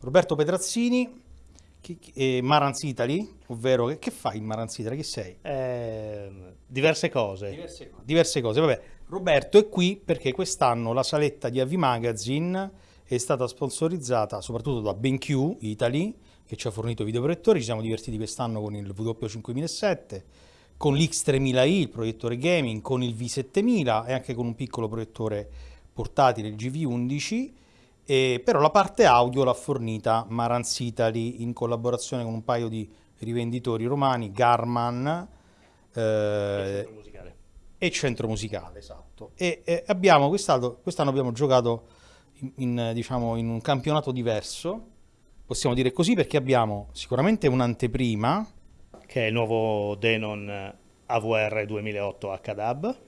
Roberto Petrazzini, eh, Marans Italy, ovvero che, che fai in Marans Italy? Chi sei? Eh, diverse cose. Diverse, diverse cose, vabbè. Roberto è qui perché quest'anno la saletta di AV Magazine è stata sponsorizzata soprattutto da BenQ Italy, che ci ha fornito videoproiettori, ci siamo divertiti quest'anno con il W5007, con l'X3000i, il proiettore gaming, con il V7000 e anche con un piccolo proiettore portatile, il GV11, e, però la parte audio l'ha fornita Marantz Italy in collaborazione con un paio di rivenditori romani, Garman Eh, eh, e Centro Musicale, esatto. E, e abbiamo quest'anno, quest'anno abbiamo giocato in, in, diciamo, in un campionato diverso, possiamo dire così, perché abbiamo sicuramente un'anteprima, che è il nuovo Denon AVR 2008 HDAB.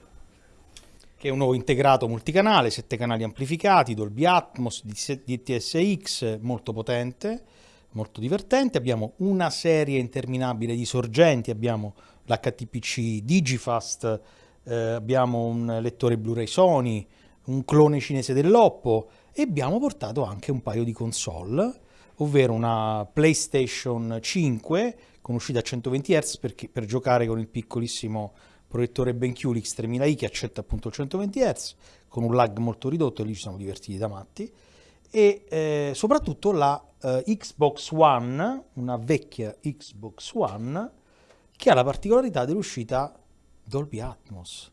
Che è un nuovo integrato multicanale, sette canali amplificati, Dolby Atmos, DTSX, molto potente, molto divertente. Abbiamo una serie interminabile di sorgenti, abbiamo l'HTPC Digifast, eh, abbiamo un lettore Blu-ray Sony, un clone cinese dell'Oppo e abbiamo portato anche un paio di console, ovvero una PlayStation 5 con uscita a 120 Hz per, per giocare con il piccolissimo proiettore BenQ X3000i che accetta appunto il 120 Hz con un lag molto ridotto e lì ci siamo divertiti da matti e eh, soprattutto la eh, Xbox One, una vecchia Xbox One che ha la particolarità dell'uscita Dolby Atmos,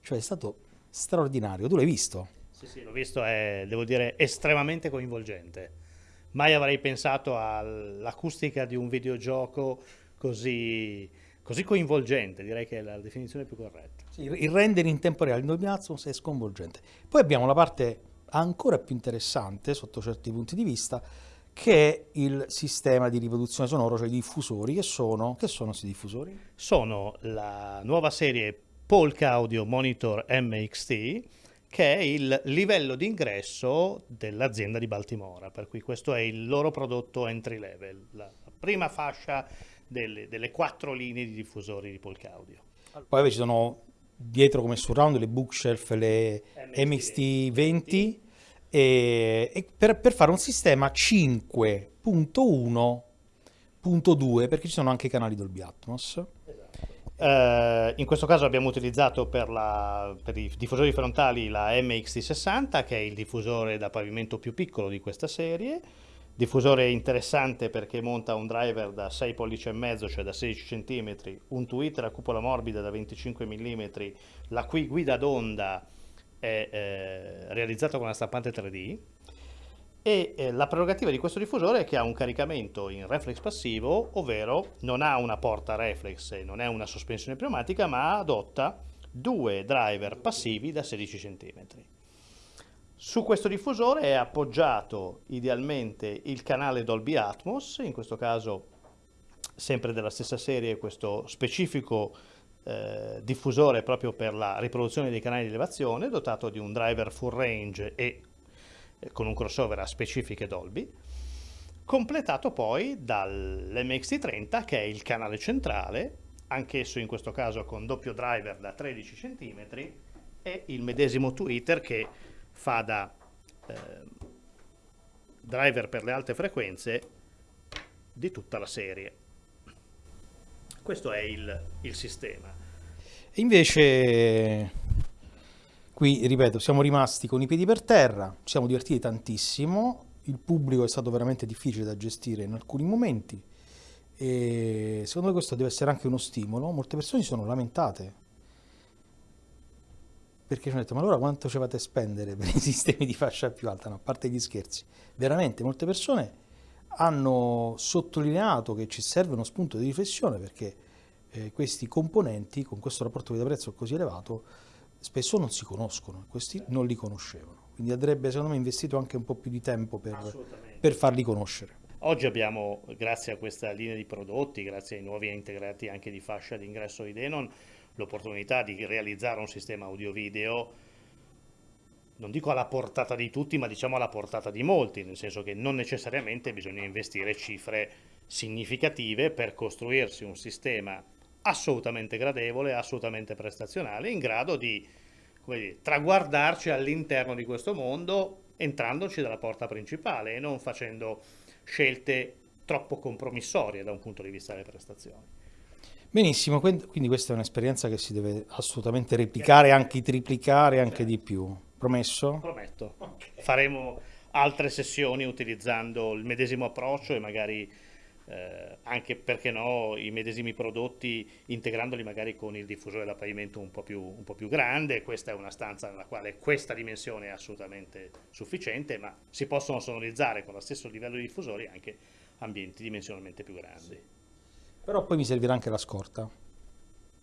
cioè è stato straordinario, tu l'hai visto? Sì, sì, l'ho visto, è, devo dire, estremamente coinvolgente. Mai avrei pensato all'acustica di un videogioco così, così coinvolgente, direi che è la definizione più corretta. Sì, il render in tempo reale in Dolby Atmos è sconvolgente. Poi abbiamo la parte ancora più interessante sotto certi punti di vista, che è il sistema di riproduzione sonoro, cioè i diffusori, che sono, che sono questi diffusori? Sono la nuova serie Polka Audio Monitor MXT, che è il livello di ingresso dell'azienda di Baltimora, per cui questo è il loro prodotto entry level, la prima fascia delle, delle quattro linee di diffusori di Polka Audio. Poi ci sono dietro come surround le bookshelf, le MXT 20 e, e per, per, fare un sistema 5.1.2 perché ci sono anche i canali Dolby Atmos. Uh, in questo caso abbiamo utilizzato per, la, per, i diffusori frontali la MXT60 che è il diffusore da pavimento più piccolo di questa serie diffusore interessante perché monta un driver da 6 pollici e mezzo cioè da 16 cm un tweeter a cupola morbida da 25 mm la cui guida d'onda è eh, realizzata con una stampante 3D e eh, la prerogativa di questo diffusore è che ha un caricamento in reflex passivo, ovvero non ha una porta reflex non è una sospensione pneumatica, ma adotta due driver passivi da 16 cm. Su questo diffusore è appoggiato idealmente il canale Dolby Atmos, in questo caso sempre della stessa serie questo specifico eh, diffusore proprio per la riproduzione dei canali di elevazione, dotato di un driver full range e eh, con un crossover a specifiche Dolby, completato poi dall'MXT30 che è il canale centrale, anch'esso in questo caso con doppio driver da 13 cm e il medesimo tweeter che fa da eh, driver per le alte frequenze di tutta la serie. Questo è il, il sistema. Invece Qui, ripeto, siamo rimasti con i piedi per terra, ci siamo divertiti tantissimo, il pubblico è stato veramente difficile da gestire in alcuni momenti e secondo me questo deve essere anche uno stimolo. Molte persone si sono lamentate perché ci hanno detto ma allora quanto ci fate spendere per i sistemi di fascia più alta? No, a parte gli scherzi, veramente molte persone hanno sottolineato che ci serve uno spunto di riflessione perché eh, questi componenti con questo rapporto di prezzo così elevato spesso non si conoscono, questi non li conoscevano, quindi andrebbe secondo me investito anche un po' più di tempo per, per farli conoscere. Oggi abbiamo, grazie a questa linea di prodotti, grazie ai nuovi integrati anche di fascia d'ingresso di Denon, l'opportunità di realizzare un sistema audio-video non dico alla portata di tutti, ma diciamo alla portata di molti, nel senso che non necessariamente bisogna investire cifre significative per costruirsi un sistema assolutamente gradevole, assolutamente prestazionale, in grado di dire, traguardarci all'interno di questo mondo entrandoci dalla porta principale e non facendo scelte troppo compromissorie da un punto di vista delle prestazioni. Benissimo, quindi questa è un'esperienza che si deve assolutamente replicare, anche triplicare, anche di più. Promesso? Prometto. Faremo altre sessioni utilizzando il medesimo approccio e magari eh, anche perché no i medesimi prodotti integrandoli magari con il diffusore da pavimento un po, più, un po' più grande questa è una stanza nella quale questa dimensione è assolutamente sufficiente ma si possono sonorizzare con lo stesso livello di diffusori anche ambienti dimensionalmente più grandi sì. Però poi mi servirà anche la scorta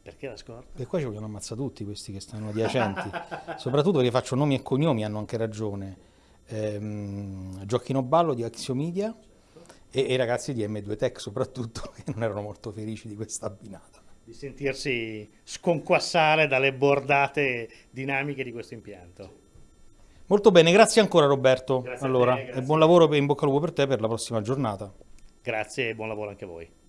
perché la scorta? Perché qua ci vogliono ammazzare tutti questi che stanno adiacenti, soprattutto perché faccio nomi e cognomi, hanno anche ragione. Ehm, Giochino Ballo di Axiomedia, e, e i ragazzi di M2 Tech soprattutto che non erano molto felici di questa abbinata. Di sentirsi sconquassare dalle bordate dinamiche di questo impianto. Molto bene, grazie ancora Roberto. Grazie allora, te, e buon lavoro e in bocca al lupo per te per la prossima giornata. Grazie e buon lavoro anche a voi.